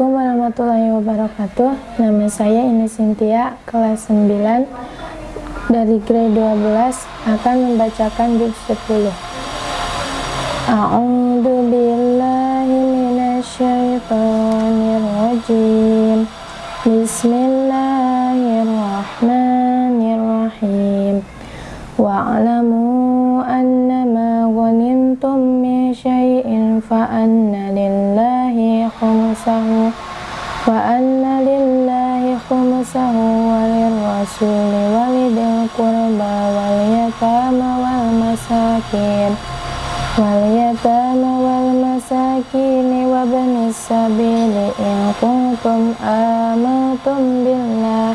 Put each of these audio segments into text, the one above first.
Assalamualaikum warahmatullahi wabarakatuh. Nama saya Ines Sintia, kelas 9 Dari grade 12 akan membacakan juz 10 A'udhu billahi minasyaitonir rajim Bismillahirrahmanirrahim Wa'alamu annama ghanimtum min syai'in fa'anna lillahi khumsahu wal yatama wal masakin wal yatama wal masakin wa banis sabili in kuntum amantum billah.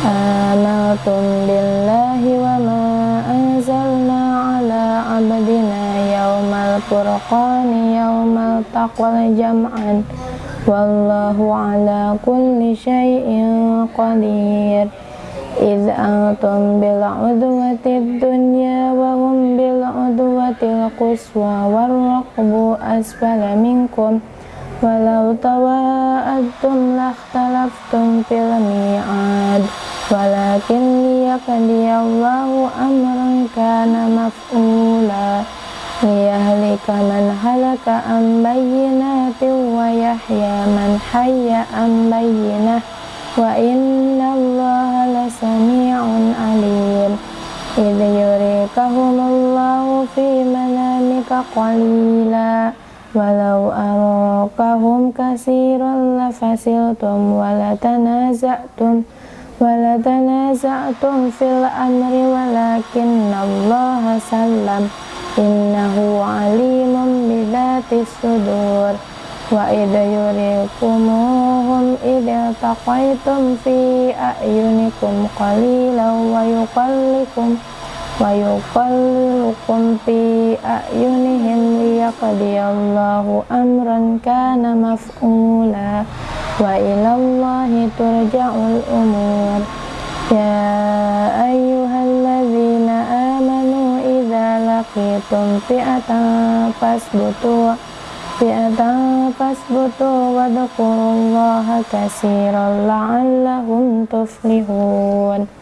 Amantum billahi wa ma anzalna ala abdina yawmal furqani yawmal taqwal jam'an wallahu ala kulli syai'in qadir إذ أنتم بالعدوة الدنيا وهم بالعدوة القصوى والرقب أسفل منكم ولو تواءدتم لاختلفتم في الميعاد ولكن ليقضي الله أمرا كان مفعولا ليهلك من هلك عن بينات ويحيى من حي عن بينه وإن الله لسميع عليم إذ يريكهم الله في منامك قليلا ولو أراكهم كثيرا لفسلتم ولتنازعتم ولتنازعتم في الأمر ولكن الله سلم إنه عليم بذات الصدور وإذ يريكموهم إذ التقيتم في أعينكم قليلا ويقلكم wa fi a'yunihim liyakadiyallahu amran kana maf'ula. Wa ilallahi turja'ul umur. Ya ayyuhalladzina amanu idza laqitum fi'atan fasbutu fi'atan fasbutu wa dhkurullaha katsiran tuflihun.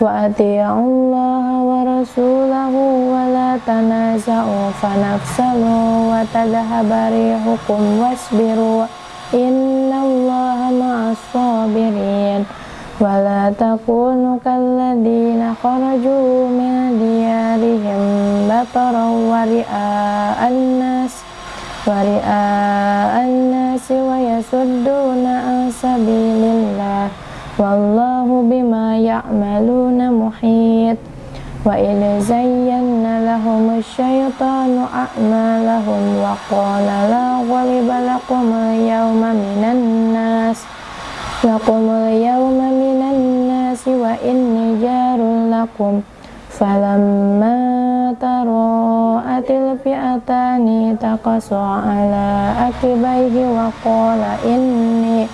تفلحون وأطيعوا الله ورسوله ولا تنازعوا فنفسلوا وتذهب ريحكم واصبروا إن الله مع الصابرين ولا تكونوا كالذين خرجوا من ديارهم بطرا ورئاء الناس ورئاء الناس ويصدون عن سبيل الله wallahu bima ya'maluna muhit. Wa ila zayyanna lahum asyaitanu a'malahum wa qala la ghaliba lakum yawma minan nas. Lakum yawma minan nas wa inni jarul lakum. Falamma tara'atil fi'atani taqasu ala akibaihi wa qala inni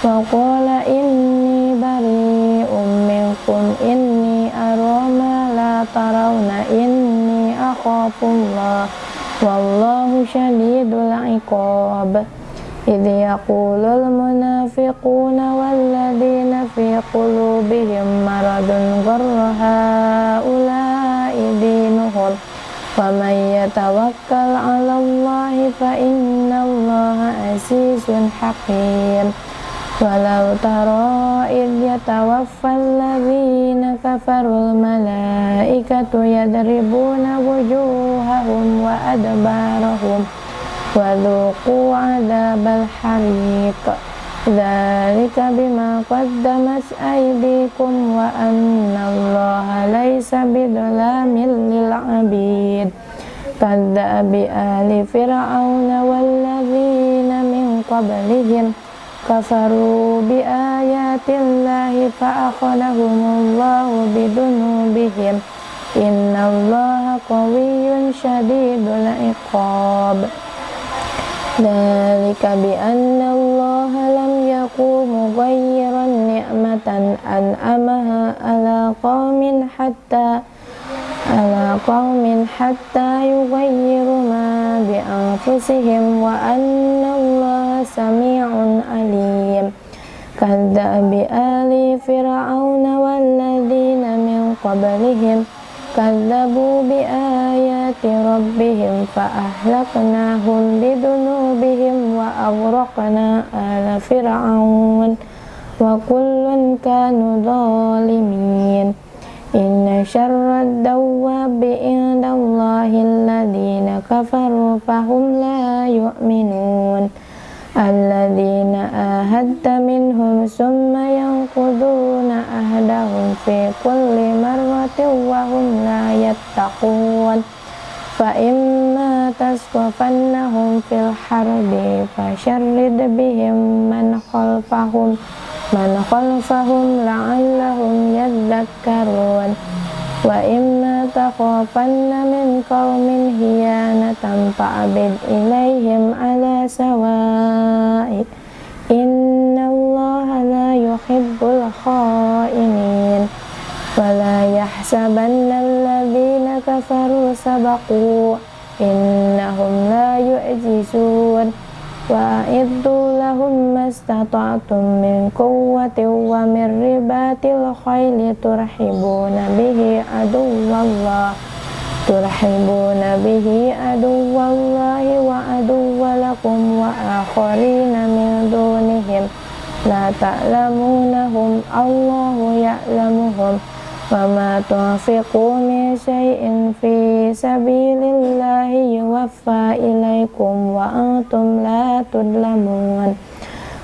wa qala inni إني أرى ما لا ترون إني أخاف الله والله شديد العقاب إذ يقول المنافقون والذين في قلوبهم مرض غر هؤلاء دينهم ومن يتوكل على الله فإن الله عزيز حكيم ولو ترى إذ يتوفى الذين كفروا الملائكة يضربون وجوههم وأدبارهم وذوقوا عذاب الحريق ذلك بما قدمت أيديكم وأن الله ليس بظلام للعبيد كذب آل فرعون والذين من قبلهم كفروا بآيات الله فأخذهم الله بذنوبهم. إن الله قوي شديد العقاب. ذلك بأن الله لم يكن مغيرا نعمة أنعمها على قوم حتى على قوم حتى يغيروا ما بأنفسهم وأن الله سميع عليم كذب آل فرعون والذين من قبلهم كذبوا بآيات ربهم فأهلكناهم بذنوبهم وأغرقنا آل فرعون وكل كانوا ظالمين إن شر الدواب عند الله الذين كفروا فهم لا يؤمنون الذين آهدت منهم ثم ينقضون أهدهم في كل مرة وهم لا يتقون فإما تسقفنهم في الحرب فشرد بهم من خلفهم من خلفهم لعلهم يذكرون وإما تخافن من قوم هيانة فأبد إليهم على سواء إن الله لا يحب الخائنين ولا يحسبن الذين kafaru sabaku innahum la yu'jizun. Wa iddu lahum mastata'tum min quwwatin wa min ribatil khayli turhibuna bihi aduwallah. Turhibuna bihi aduwallahi wa aduwalakum wa akharina min dunihim. La ta'lamunahum Allahu ya'lamuhum. وما تنفقوا من شيء في سبيل الله يوفى إليكم وأنتم لا تظلمون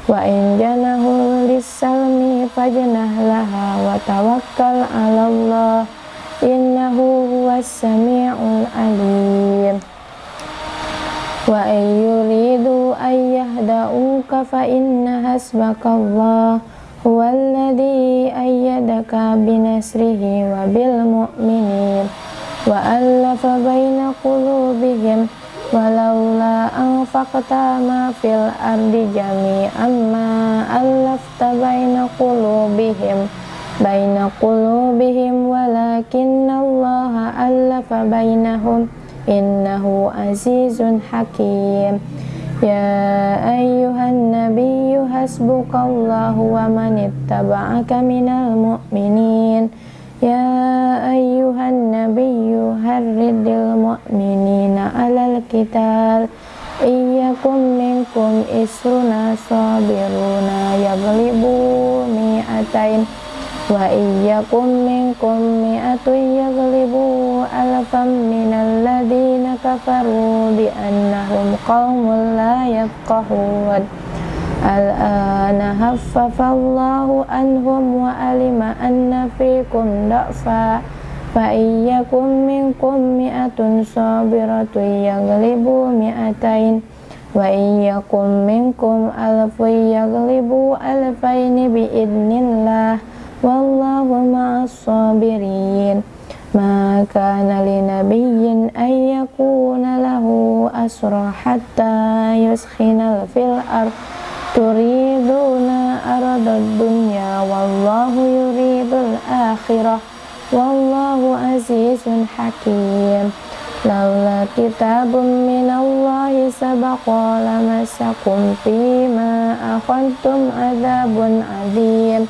وإن جنحوا للسلم فاجنح لها وتوكل على الله إنه هو السميع العليم وإن يريدوا أن يهدؤوك فإن حسبك الله Huwallazi ayyadaka binasrihi wa bil mu'minin wa allafa bayna qulubihim walaula anfaqta ma fil ardi jami'an ma allafta baina qulubihim bayna qulubihim walakinallaha allafa baynahum, innahu azizun hakim يا أيها النبي حسبك الله ومن اتبعك من المؤمنين يا أيها النبي هرد المؤمنين على القتال إن يكن منكم إسرنا صابرون يغلبوا مئتين وإن يكن منكم مئة يغلبوا ألفا من الذين كفروا بأنهم قوم لا يفقهون الآن هفف الله عنهم وعلم أن فيكم ضعفا فإن يكن منكم مئة صابرة يغلبوا مئتين وإن يكن منكم ألف يغلبوا ألفين بإذن الله والله مع الصابرين ما كان لنبي أن يكون له أسرى حتى يسخن في الأرض تريدون أرض الدنيا والله يريد الآخرة والله عزيز حكيم لولا كتاب من الله سبق لمسكم فيما أخذتم عذاب عظيم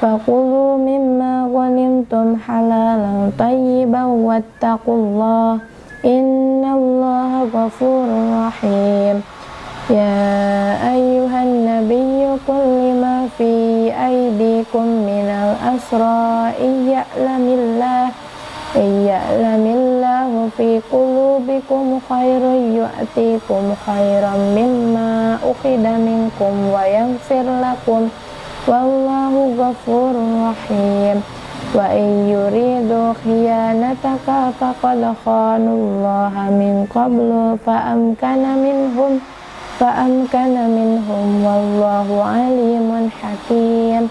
فكلوا مما غنمتم حلالا طيبا واتقوا الله إن الله غفور رحيم يا أيها النبي قل لما في أيديكم من الأسرى إن يعلم الله إن يعلم الله في قلوبكم خير يؤتيكم خيرا مما أخذ منكم ويغفر لكم wallahu ghafurur rahim. Wa in yuridu khiyanataka faqad khanallaha min qablu fa minhum minhum. Wallahu alimun hakim.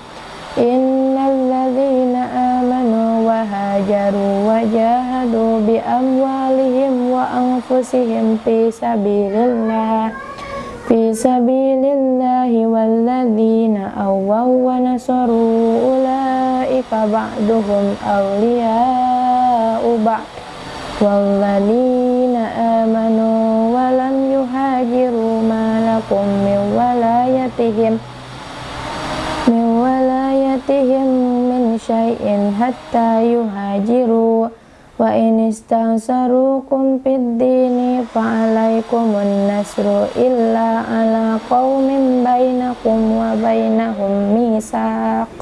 Innal ladzina amanu wa hajaru wa jahadu bi amwalihim wa anfusihim fi sabilillah. في سبيل الله والذين أووا ونصروا أولئك بعضهم أولياء بعض والذين آمنوا ولم يهاجروا ما لكم من ولي walayatihim min walayatihim min syai'in hatta yuhajiru wa in istansarukum fid dini fa'alaikumun nasru illa ala qaumin bainakum wa bainahum misaq.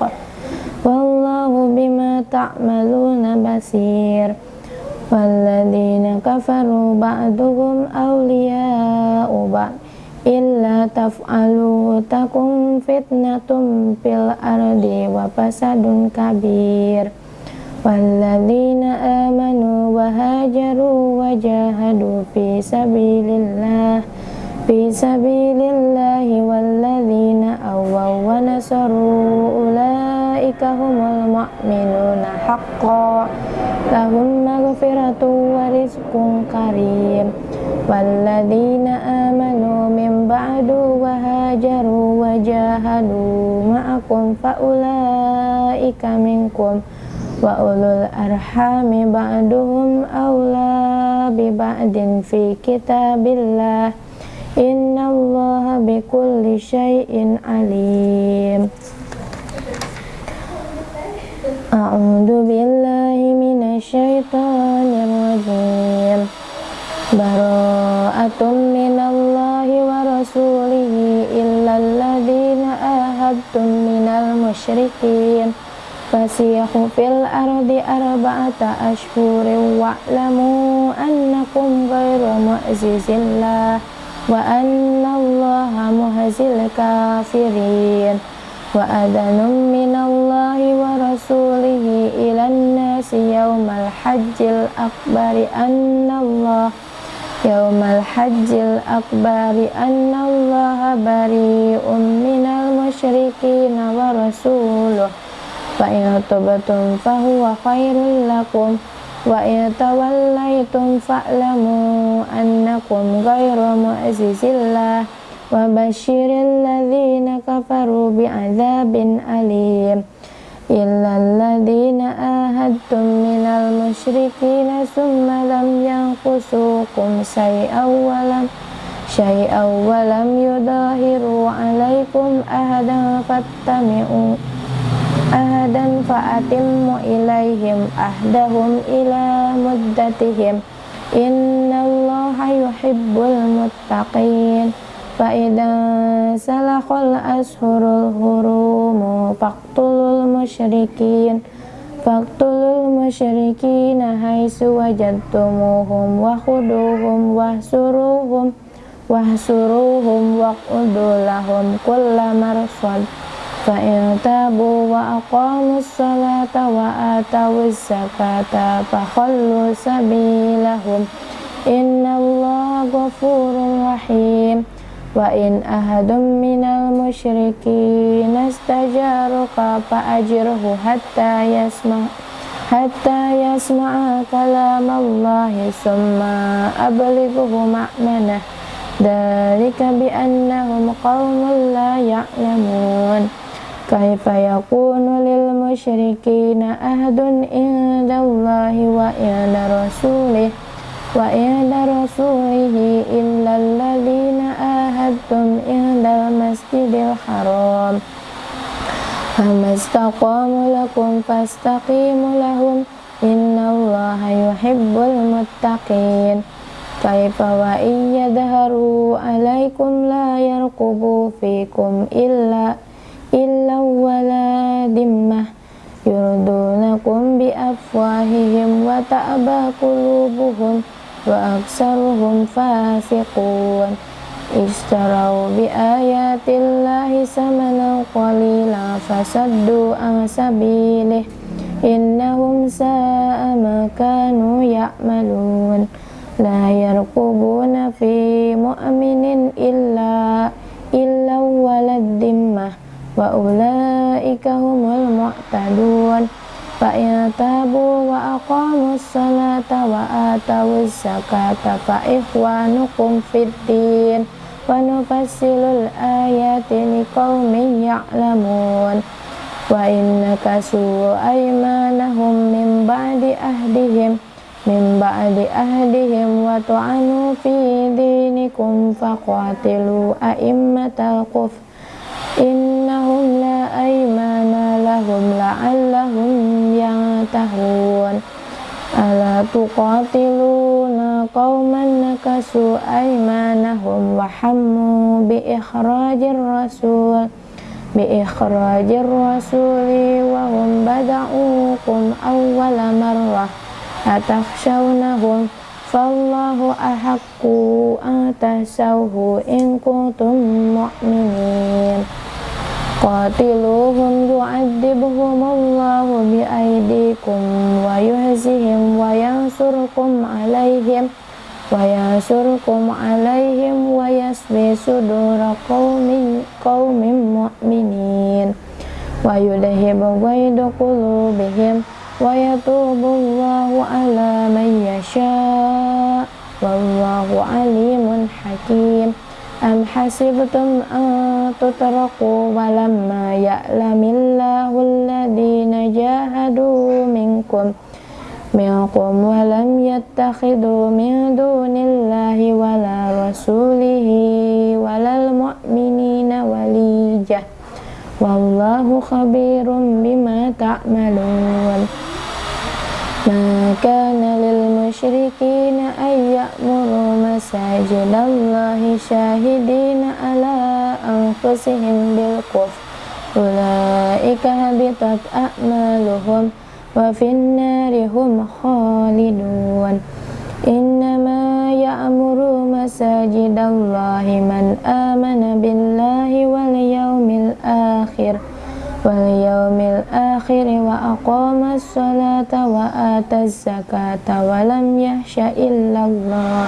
Wallahu bima ta'maluna basir. Walladzina kafaru ba'duhum awliya'u ba'd. Illa taf'alu takum fitnatum fil ardi wa fasadun kabir Walladzina amanu wa hajaru wa jahadu fi sabilillah fi sabilillahi walladzina awaw wa nasaru ulaika humul mu'minuna haqqan lahum maghfiratu wa rizqun karim walladzina amanu min ba'du wa hajaru wa wa ulul arhami ba'duhum awla bi ba'din fi kitabillah. Innallaha bikulli syai'in alim. A'udzu billahi minasyaitonir rajim. Bara'atun minallahi wa rasulihi illal ladzina ahadtum minal musyrikin fasiyahu fil ardi arba'ata ashhurin wa'lamu annakum ghairu mu'zizillah wa anna allaha muhzil kafirin wa adanum minallahi wa rasulihi ilan nasi yawmal hajjil akbari anna allah yawmal hajjil akbari anna allaha bari'un minal musyrikin wa rasuluh fa in tubtum fa huwa khairul lakum. Wa in tawallaitum fa'lamu annakum ghairu mu'zizillah wa basyiril ladzina kafaru bi'adzabin alim. Illa alladzina ahadtum minal musyrikin summa lam yanqusukum syai'aw wa lam syai'aw wa lam yudahiru alaikum ahadan fattami'u ahadan fa'atimmu ilaihim ahdahum ila muddatihim innallaha yuhibbul muttaqin fa idza salakhal ashurul hurum faqtulul musyrikin faqtulul musyrikin haitsu wajadtumuhum wa khuduhum wahsuruhum wahsuruhum waq'udu lahum kullamarsad فإن تابوا وأقاموا الصلاة وآتوا الزكاة فخلوا سبيلهم إن الله غفور رحيم وإن أحد من المشركين استجارك فأجره حتى يسمع حتى يسمع كلام الله ثم أبلغه مأمنه ذلك بأنهم قوم لا يعلمون kaifa yakunu lil musyrikina ahadun indallahi wa inda rasulih wa inda rasulihi illa alladhina ahadtum indal masjidil haram. Famastaqamu lakum fastaqimu lahum innallaha yuhibbul muttaqin. Kaifa wa iyyadharu alaikum la yarqubu fikum illa illa wala dimmah yurdunakum bi afwahihim wa qulubuhum wa aksaruhum fasiqun istarau bi ayatillahi samanan qalila fasaddu an innahum sa'a ma kanu ya'malun la yarqubuna fi mu'minin illa illa wa ulaika humul mu'tadun. Fa in wa aqamus salata wa atawuz zakata fa ikhwanukum fid din. Wa nufassilul ayati liqaumin ya'lamun. Wa innakasu aymanahum min ba'di ahdihim. Min ba'di ahdihim wa tu'anu fi dinikum faqatilu a'immatal kufr إنهم لا أيمان لهم لعلهم ينتهون. ألا تقاتلون قوما نكسوا أيمانهم وحموا بإخراج الرسول بإخراج الرسول وهم بدعوكم أول مرة. أتخشونهم Fallahu ahakku atasauhu in kuntum mu'minin. Qatiluhum yu'adibhum Allahu bi'aidikum wa yuhzihim wa yansurkum alaihim wa yansurkum alaihim wa yasbi sudura qawmin, qawmin mu'minin. Wa yudhibu ghaidu qulubihim ويتوب الله على من يشاء والله عليم حكيم أم حسبتم أن تتركوا ولما يعلم الله الذين جاهدوا منكم منكم ولم يتخذوا من دون الله ولا رسوله ولا المؤمنين وليجة والله خبير بما تعملون ما كان للمشركين أن يأمروا مساجد الله شاهدين على أنفسهم بالكفر أولئك هبطت أعمالهم وفي النار هم خالدون إنما يأمر مساجد الله من آمن بالله واليوم الآخر واليوم الآخر وأقام الصلاة وآتى الزكاة ولم يخش إلا الله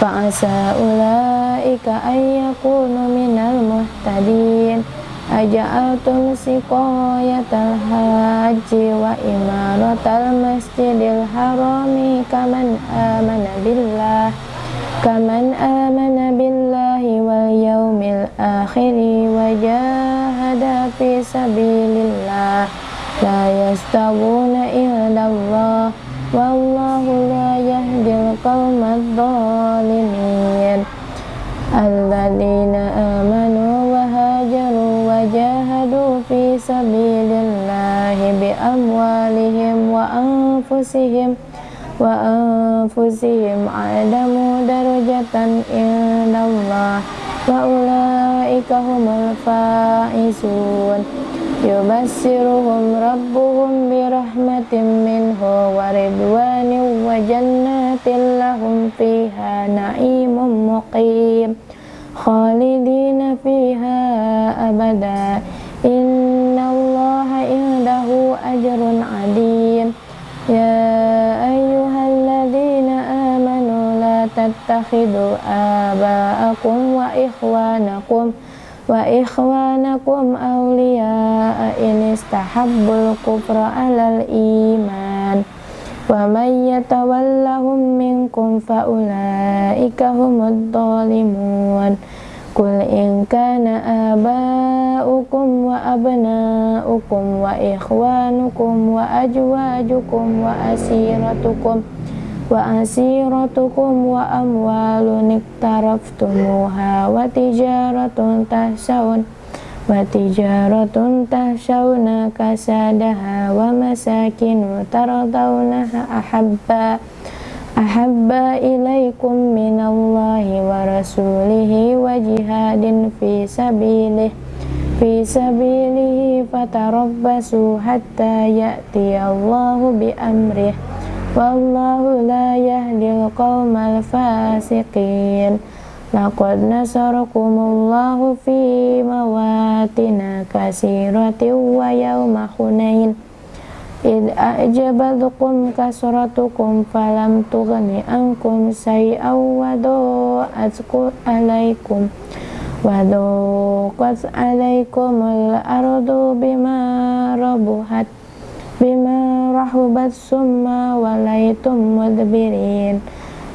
فعسى أولئك أن يكونوا من المهتدين Aja'altum siqayatal haji wa imaratal masjidil harami kaman amana billah kaman amana billahi wal yaumil syuhada fi sabilillah la yastawuna indallah wallahu la yahdil qawmad dhalimin alladhina amanu wa hajaru wa jahadu fi sabilillahi bi amwalihim wa anfusihim wa anfusihim adamu darajatan indallah wa ulah ulaika humul faizun yubassiruhum rabbuhum birahmatin minhu wa ridwanin wa jannatin lahum fiha na'imun muqim khalid تتخذوا آباءكم وإخوانكم وإخوانكم أولياء إن استحبوا الكفر على الإيمان ومن يتولهم منكم فأولئك هم الظالمون قل إن كان آباؤكم وأبناؤكم وإخوانكم وأزواجكم وأسيرتكم وأسيرتكم وأموال اقترفتموها وتجارة تخشون وتجارة تخشون كسادها ومساكن ترضونها أحبا أحب إليكم من الله ورسوله وجهاد في سبيله في سبيله فتربصوا حتى يأتي الله بأمره Wallahu la yahdil qawmal fasiqin. Laqad nasarukumullahu fi mawatina kasirati wa yawma hunain. Id a'jabadukum kasratukum falam tughni ankum say'aw wa do'atku alaikum wa alaikum al-ardu bima rabuhat bima rahubat summa walaitum mudbirin.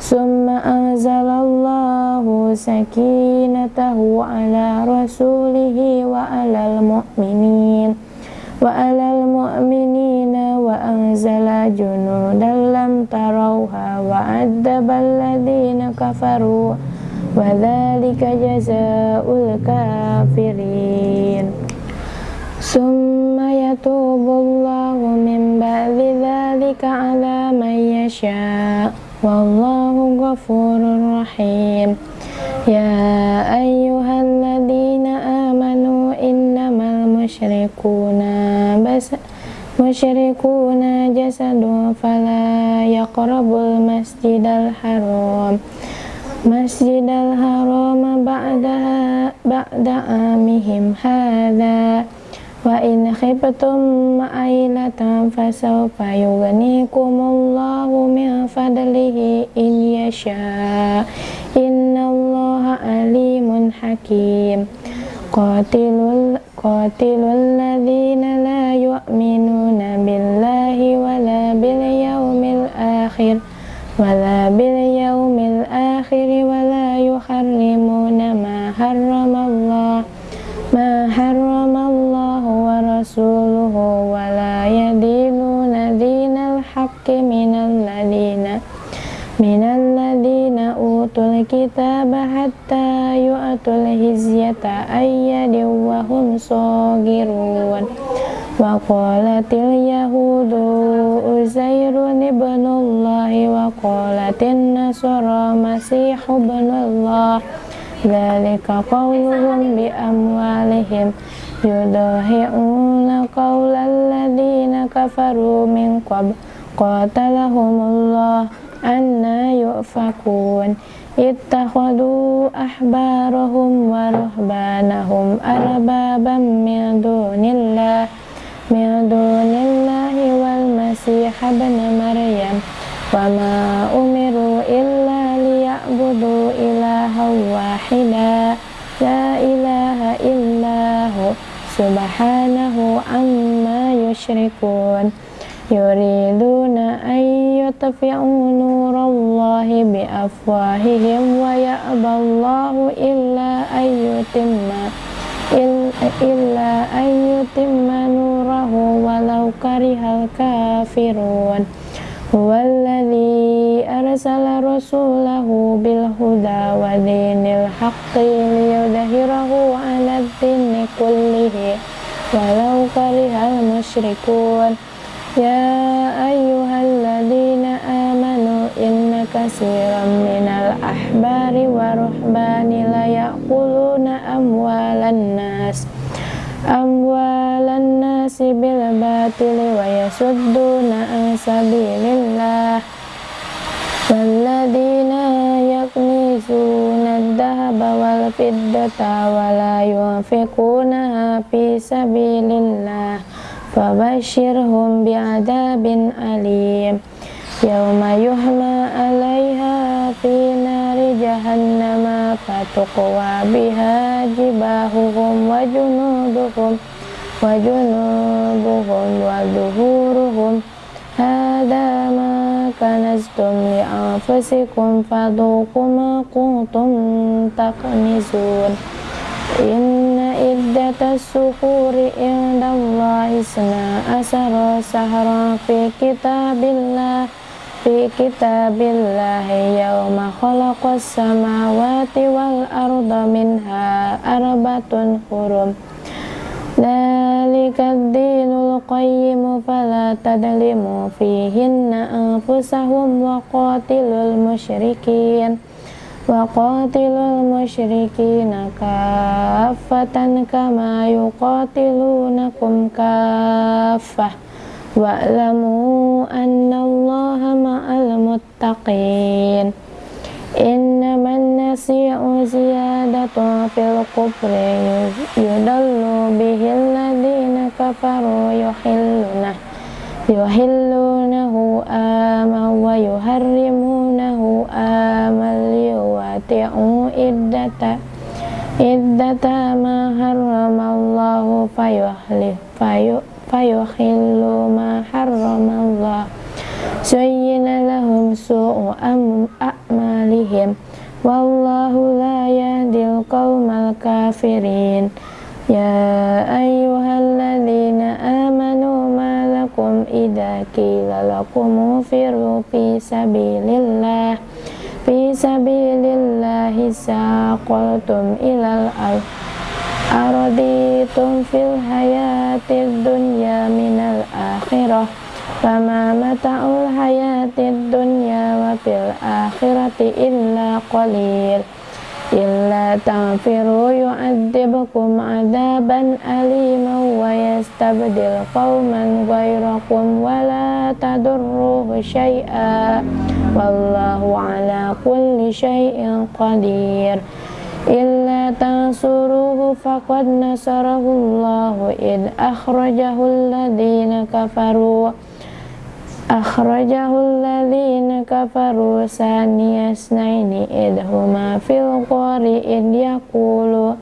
Summa anzalallahu sakinatahu ala rasulihi wa ala mu'minin. Wa ala mu'minina wa anzala junudan lam tarauha wa addabal ladina kafaru. Wa dhalika jazaul kafirin ثم يتوب الله من بعد ذلك على من يشاء والله غفور رحيم يا أيها الذين آمنوا إنما المشركون بس مشركون جسد فلا يقربوا المسجد الحرام مسجد الحرام بعدها بعد عامهم هذا وإن خفتم عيلة فسوف يغنيكم الله من فضله إن يشاء. إن الله عليم حكيم. قاتل الذين لا يؤمنون بالله ولا باليوم الآخر ولا باليوم الآخر ولا يحرمون ما حرم الله ما حرم ورسوله ولا يدينون دين الحق من الذين من الذين أوتوا الكتاب حتى يؤتوا الهزية أيد وهم صاغرون وقالت اليهود أزير ابن الله وقالت النصارى مسيح ابن الله ذلك قولهم بأموالهم يضاهئون قول الذين كفروا من قبل قاتلهم الله أنا يؤفكون اتخذوا أحبارهم ورهبانهم أربابا من دون الله من دون الله والمسيح ابن مريم وما أمروا إلا ليعبدوا إلها واحدا لا إله إلا هو سبحانه عما يشركون. يريدون أن يطفئوا نور الله بأفواههم ويأبى الله إلا أن يتم إلا أن يتم نوره ولو كره الكافرون. هو الذي أرسل رسوله بالهدى ودين الحق ليظهره على الدين كله ولو كره المشركون يا أيها الذين آمنوا إن كثيرا من الأحبار والرهبان ليأكلون أموال الناس أموال الناس بالباطل ويصدون عن سبيل الله والذين يكنزون الذهب والفضة ولا ينفقونها في سبيل الله فبشرهم بعذاب أليم يوم يحمى عليها في نار جهنم فتقوى بها جباههم وجنودهم وجنوبهم وظهورهم هذا ما كنزتم لأنفسكم فذوقوا ما كنتم تكنزون إن عدة السحور عند الله اثنا عشر شهرا في كتاب الله في كتاب الله يوم خلق السماوات والأرض منها أربعة حرم ذلك الدين القيم فلا تظلموا فيهن أنفسهم وقاتلوا المشركين وقاتلوا المشركين كافة كما يقاتلونكم كافة واعلموا أن الله مع المتقين إنما النسيء زيادة في الكفر يضل به الذين كفروا يحلونه يحلونه آما ويحرمونه آما ليواتعوا عدة عدة ما حرم الله فيحلف فيحل ما حرم الله الكافرين يا أيها الذين آمنوا ما لكم إذا قيل لكم انفروا في سبيل الله في سبيل الله ساقلتم إلى الأرض أرضيتم في الحياة الدنيا من الآخرة فما متاع الحياة الدنيا وفي الآخرة إلا قليل إلا تغفروا يعذبكم عذابا أليما ويستبدل قوما غيركم ولا تضروه شيئا. والله على كل شيء قدير. إلا تنصروه فقد نصره الله إذ أخرجه الذين كفروا. أخرجه الذين كفروا ثاني اثنين إذ هما في الغار إذ يقول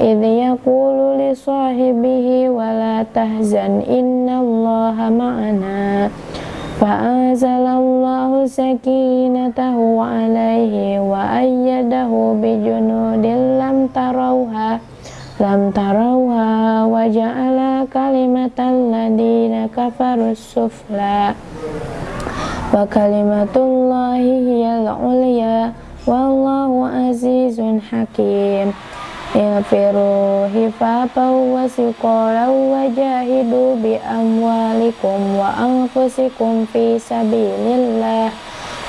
إذ يقول لصاحبه ولا تحزن إن الله معنا فأنزل الله سكينته عليه وأيده بجنود لم تروها لم تروها وجعل kalimatal ladina kafarus sufla. Wa kalimatullahi hiyal ulya wallahu azizun hakim. Ilfiru hifafaw wa siqalaw wa jahidu bi amwalikum wa anfusikum fi sabilillah.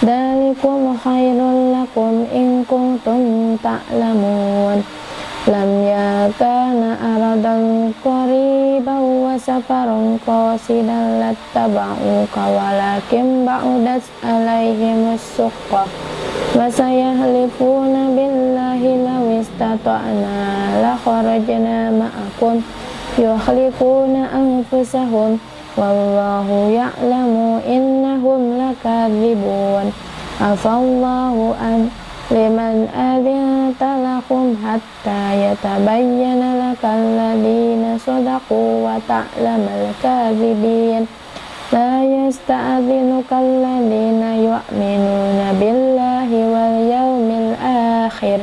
Dalikum khairul lakum in kuntum ta'lamun lam yakana aradan qariban wa safaran qasidan lattaba'uka walakin ba'udat alaihim as-suqqa wa sayahlifuna billahi law istata'na la kharajna ma'akum. Yukhliquna anfusahum. Wallahu ya'lamu innahum lakadzibun afallahu an liman adinta lakum hatta yatabayyana lakal ladina sadaku wa ta'lamal kadhibin la yasta'adhinuka alladhina yu'minuna billahi wal yawmil akhir.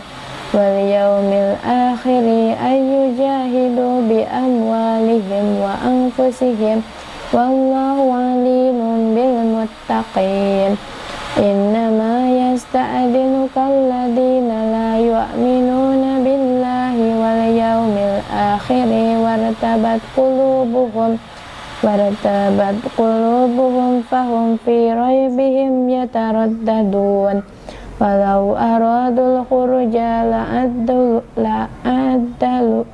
Wal yawmil akhiri ayyujahidu bi amwalihim wa anfusihim. Wallahu alimun bil muttaqin Innama yasta'adinuka alladhina la yu'minuna billahi wal yawmil akhiri wartabat qulubuhum wartabat qulubuhum fahum fi raybihim yataraddadun walau aradul khuruja la'addu la'addu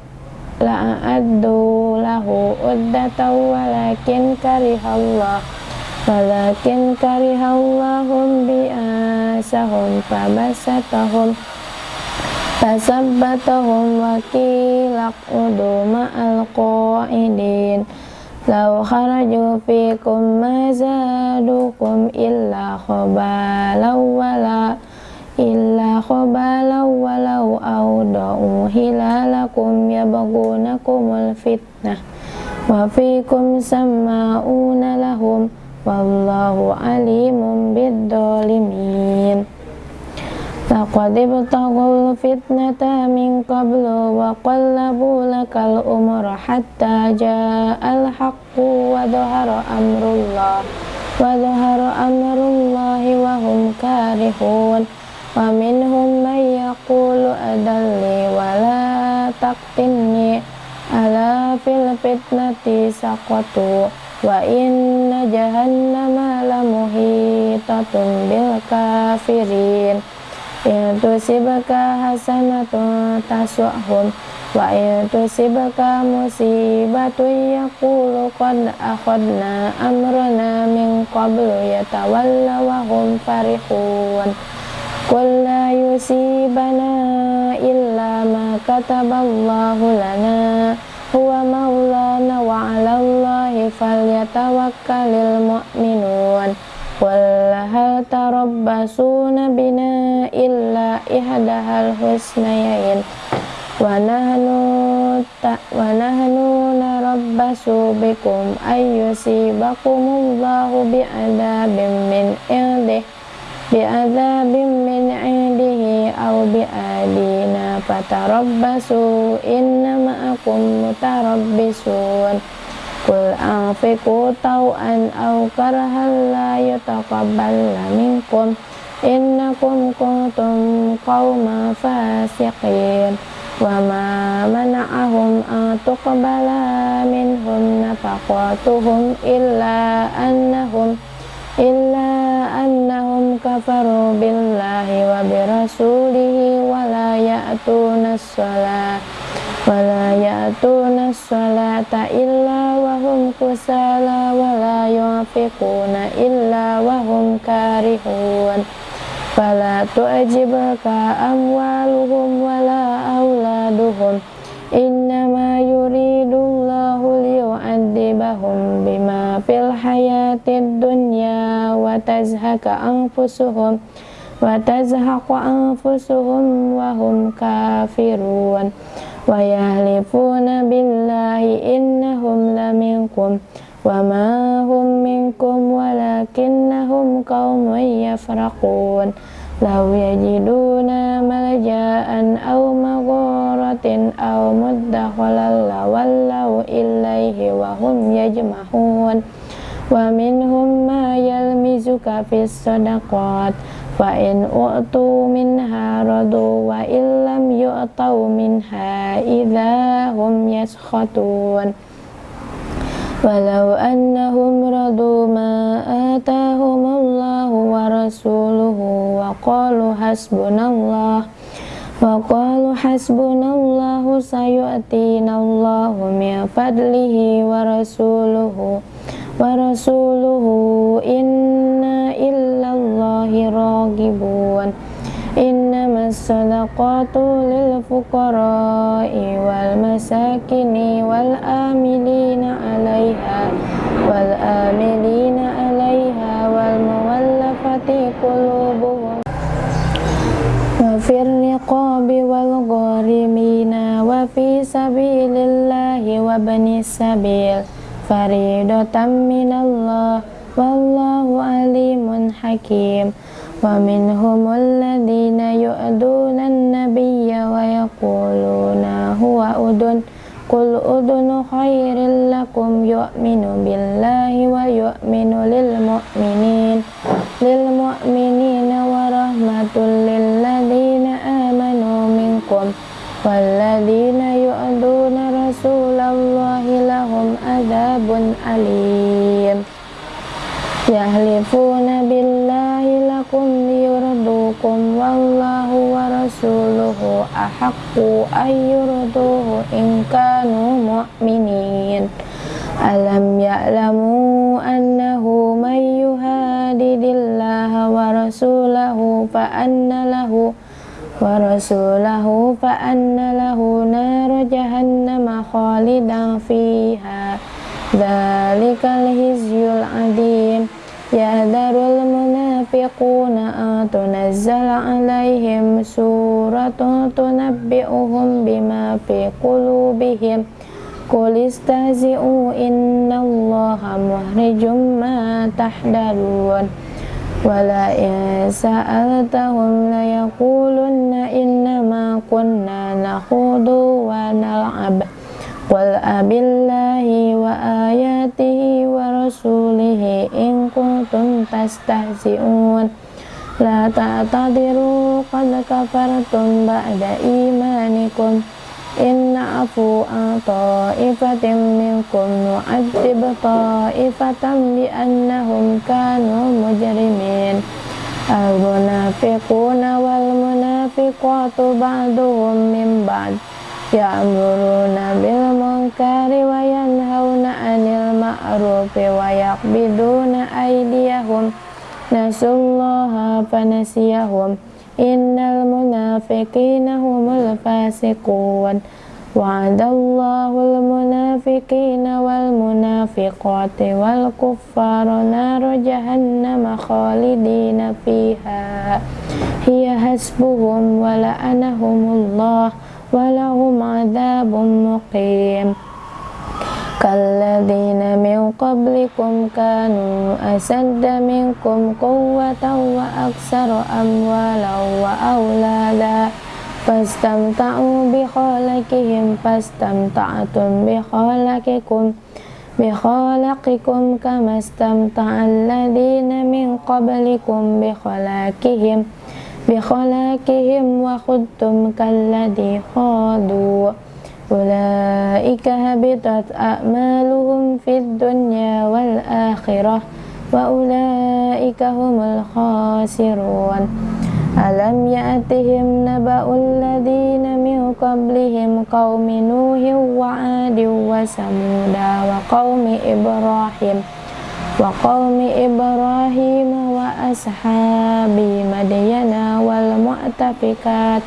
la'addu lahu uddatan walakin karihallah walakin karihallahum bi'asahum fabasatahum fasabbatahum wa kilaq udu ma'al qa'idin law kharaju fikum ma zadukum illa khabalau wala illa khabalau walau awda'u hilalakum yabgunakumul fitnah wa fikum sama'una lahum wallahu alimun bidzalimin. Laqad ibtaghul fitnata min qablu wa qallabu lakal umra hatta ja'al haqqu wa dhahara amrullah wa dhahara amrullahi wa hum karihun. Wa minhum man yaqulu adalli wa la taqtinni ala fil fitnati saqatu wa inna jahannama lamuhitatun bil kafirin. In tusibaka hasanatun tasu'hum wa in tusibaka musibatun yaqulu qad akhadna amrana min qablu yatawalla wa hum farihun. Qul la yusibana illa ma kataballahu lana huwa maulana wa 'alallahi falyatawakkalul mu'minun. Wal hal tarabbasuna bina illa ihdahal husnayain. Wa nahnu ta wa nahnu narabbasu bikum ayyusibakumullahu bi'adabim min indih bi'adzabin min indihi aw bi'adina fatarabbasu inna ma'akum mutarabbisun Qul anfiqu taw'an aw karahan la yutaqabbal minkum إنكم كنتم قوما فاسقين وما منعهم أن تقبل منهم نفقاتهم إلا أنهم إلا kafaru billahi wa birasulihi wa la ya'tuna sholat wa la ya'tuna sholata illa wa hum kusala wa la yunfiquna illa wa hum karihun. Fala tu'jibka amwaluhum wa la auladuhum in qulubahum bima fil hayatid dunya wa tazhaka anfusuhum wa tazhaqu anfusuhum wa hum kafirun wa yahlifuna billahi innahum laminkum wa ma hum minkum walakinnahum qaumun yafraqun لو يجدون ملجأ أو مغارة أو مدخلا لولوا إليه وهم يجمعون ومنهم ما يلمزك في الصدقات فإن أعطوا منها رضوا وإن لم يعطوا منها إذا هم يسخطون. ولو أنهم رضوا ما atahumullahu wa rasuluhu wa qalu hasbunallah. Wa qalu hasbunallahu sayu'tinallahu min fadlihi wa rasuluhu. Wa rasuluhu inna illallahi ragibun. Innamas sadaqatu lil fuqara'i wal masakini wal amilina 'alaiha wal amilina والمولفة قلوبهم وفي الرقاب والغارمين وفي سبيل الله وابن السبيل فريضة من الله والله عليم حكيم ومنهم الذين يؤذون النبي ويقولون هو أذن Qul udunu khairil billahi wa yu'minu lil mu'minin wa rahmatul lil ladina amanu walladina yu'aduna rasulallahi adabun alim yahlifuna billahi wallahu ahaqqu ayyurduhu in kanu mu'minin alam ya'lamu annahu may yuhadidillaha wa rasulahu fa anna lahu wa rasulahu fa anna lahu nar jahannama khalidan fiha dzalikal hizyul adim yahdarul yunfiquna tunazzala alaihim suratun tunabbi'uhum bima fi qulubihim Qul istazi'u innallaha muhrijum ma tahdarun Wala in sa'altahum layakulunna innama kunna nakhudu wa nal'ab Wal abillahi wa ayatihi wa rasulihi in kuntum tastahzi'un. La ta'tadiru qad kafartum ba'da imanikum. Inna afu an ta'ifatim minkum Nu'adzib ta'ifatam bi'annahum kanu mujrimin. Al-munafiquna wal munafiqatu ba'duhum min ba'd. من بعض يأمرون بالمنكر وينهون عن المعروف ويقبضون أيديهم نسوا الله فنسيهم إن المنافقين هم الفاسقون وعد الله المنافقين والمنافقات والكفار نار جهنم خالدين فيها هي حسبهم ولعنهم الله ولهم عذاب مقيم. كالذين من قبلكم كانوا أسد منكم قوة وأكثر أموالا وأولادا. فاستمتعوا بخالقهم فاستمتعتم بخالقكم بخلاقكم كما استمتع الذين من قبلكم بخلاقهم. بخلاقهم وخذتم كالذي خاضوا. أولئك هبطت أعمالهم في الدنيا والآخرة وأولئك هم الخاسرون. ألم يأتهم نبأ الذين من قبلهم قوم نوح وعاد وثمود وقوم إبراهيم وقوم إبراهيم وأصحاب مدين والمؤتفكات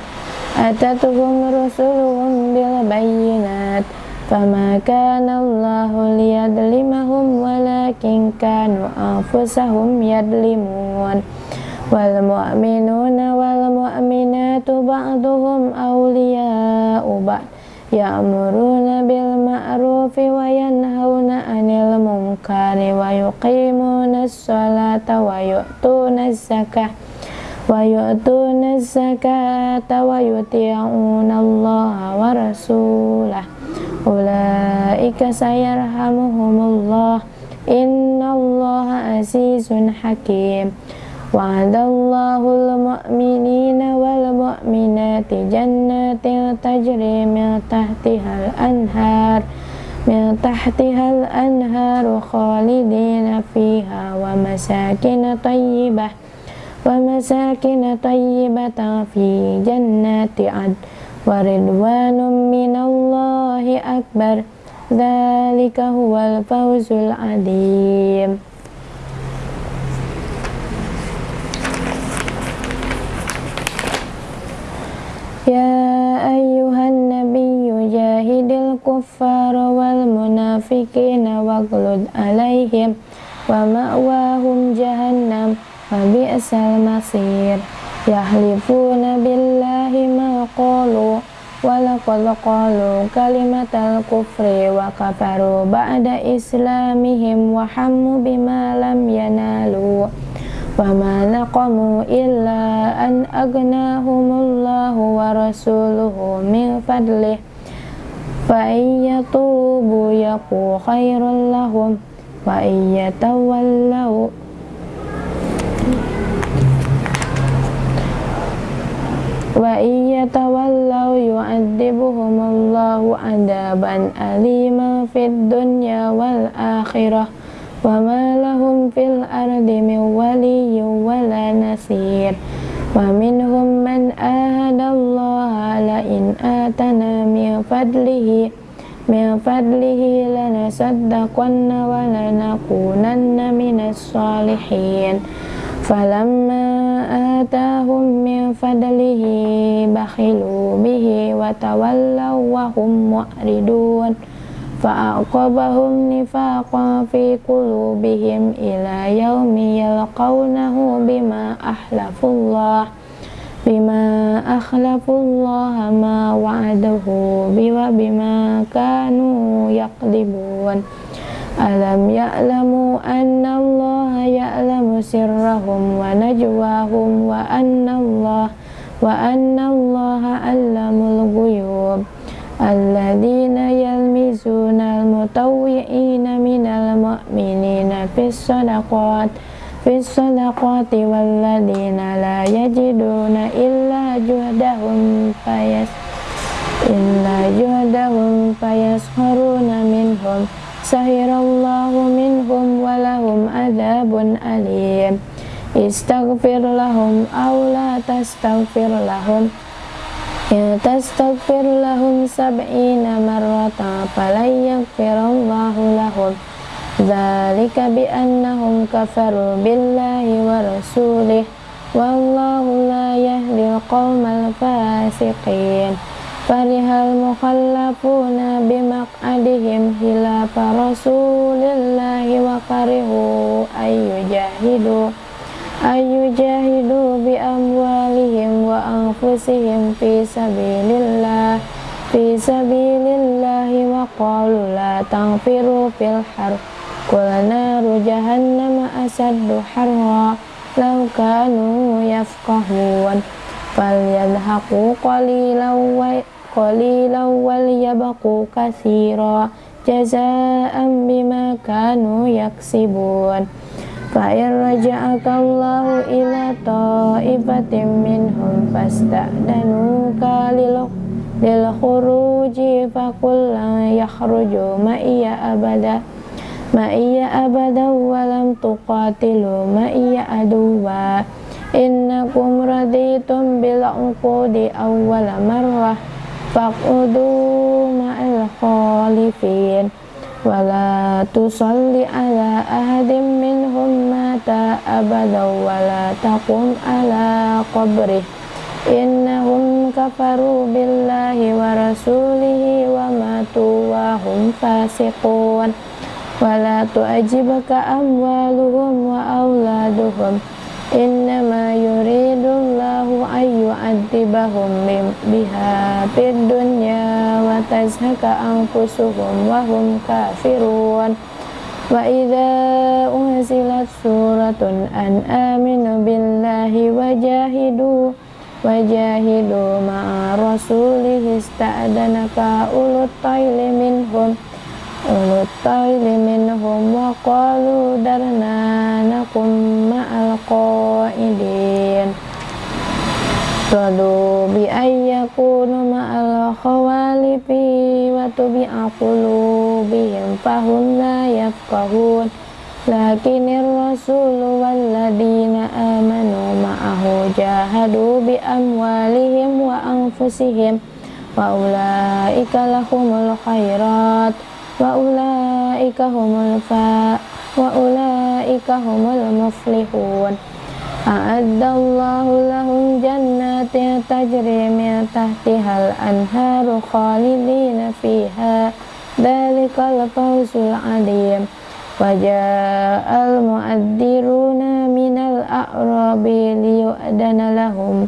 أتتهم رسلهم بالبينات فما كان الله ليظلمهم ولكن كانوا أنفسهم يظلمون والمؤمنون والمؤمنات بعضهم أولياء بعض يأمرون بالمعروف وينهون عن المنكر ويقيمون الصلاة ويؤتون الزكاة ويؤتون الزكاة ويطيعون الله ورسوله أولئك سيرحمهم الله إن الله عزيز حكيم وعد الله المؤمنين والمؤمنات جنات تجري من تحتها الأنهار من تحتها الأنهار خالدين فيها ومساكن طيبة ومساكن طيبة في جنات عدن. ورضوان من الله أكبر. ذلك هو الفوز العظيم. يا أيها النبي جاهد الكفار والمنافقين واغلد عليهم ومأواهم جهنم وبئس المصير يحلفون بالله ما قالوا ولقد قالوا كلمة الكفر وكفروا بعد إسلامهم وحموا بما لم ينالوا وما نقموا إلا أن أغناهم الله ورسوله من فضله فإن يتوبوا يكون خيرا لهم وإن يتولوا وإن يتولوا يعذبهم الله عذابا أليما في الدنيا والآخرة وما لهم في الأرض من ولي ولا نصير ومنهم من آهد الله لئن آتنا من فضله من فضله لنصدقن ولنكونن من الصالحين فلما آتاهم من فضله بخلوا به وتولوا وهم معرضون فأعقبهم نفاقا في قلوبهم إلى يوم يلقونه بما أحلفوا الله بما أخلفوا الله ما وعده وبما كانوا يكذبون ألم يعلموا أن الله يعلم سرهم ونجواهم وأن الله وأن الله علم الغيوب الذين يلمزون المطوعين من المؤمنين في الصدقات في الصدقات والذين لا يجدون إلا جهدهم فيس إلا جهدهم فيسخرون منهم سهر الله منهم ولهم عذاب أليم استغفر لهم أو لا تستغفر لهم Ya tastaghfir lahum sab'ina marrata falan yaghfirallahu lahum. Dzalika biannahum kafaru billahi wa rasulih. Wallahu la yahdil qaumal fasiqin. Farihal mukhallafuna bimaq'adihim hilafa rasulillahi wa karihu ayyajahidu Ayu jahidu bi amwalihim wa anfusihim fi sabilillah. Fi sabilillahi wa qalu la tangfiru fil har qul naru jahannama asaddu harra. Law kanu yafqahun. Falyadhaqu qalilan wa qalilan wal yabqu katsira jazaa'an bima kanu yaksibun fa in raja'aka Allahu ila ta'ifatin minhum fasta'danuka lil lil khuruji faqul la yakhruju ma iya abada. Ma iya abada wa lam tuqatilu ma iya aduwa. Innakum raditum bil uqudi awwala marrah faqudu ma'al khalifin wala tusalli ala ahadim minhum mata abada wala taqum ala qabrih innahum kafaru billahi innama yuridullahu ayyu'adzibahum biha fid dunya wa tazhaka anfusuhum wa hum kafirun wa idza unzilat suratun an aminu billahi wa jahidu wajahidu ma'a rasulih ista'danaka ulut tayli minhum ulut tayli minhum wa qalu darna nakum ma'al qaidin Radu bi ayyakunu ma'al khawalifi wa tubi'a qulubihim fahum la yafqahun. Lakinir rasulu walladina amanu ma'ahu jahadu bi amwalihim wa anfusihim. Wa ulaika lahumul khairat wa ulaika humul muflihun. A'addallahu lahum jannatin tajri min tahtihal anharu khalidina fiha. Dalikal fawzul adim. Wajah al-mu'addiruna minal a'rabi liyu'adana lahum.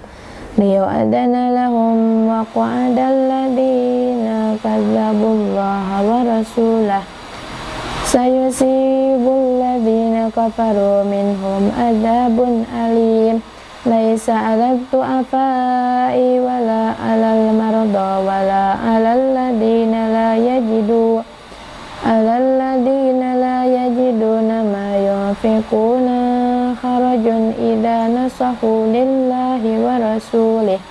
Liyu'adana lahum wa qa'adal ladina kadzabullaha wa rasulah sayusibul ladina kafaru minhum adzabun alim laisa 'alal tu'afai wala 'alal marda wala 'alal ladina la yajidu 'alal ladina la yajiduna ma yunfiquna kharajun idza nasahu lillahi wa rasulih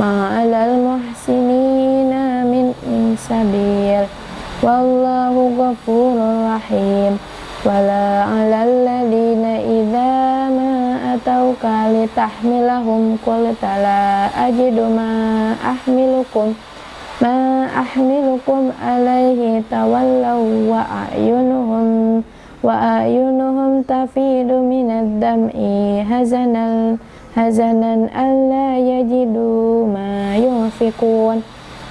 ma 'alal muhsinina min sabil wallahu ghafurur rahim. Wala 'alal ladina idza ma atauka litahmilahum qulta la ajidu ma ahmilukum ma ahmilukum alaihi tawallaw wa ayunuhum wa ayunuhum tafidu minad dam'i hazanal hazanan alla yajidu ma yunfikun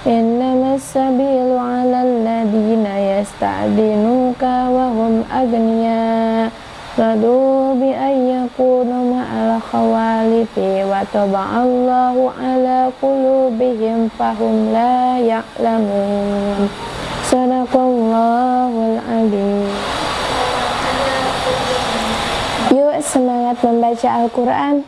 innamas sabilu ala alladhina yasta'dinuka wa hum agniya radu bi ayyakunu ma'al khawalifi wa taba'allahu ala qulubihim fahum la ya'lamun sadaqallahul adzim yuk semangat membaca Al-Quran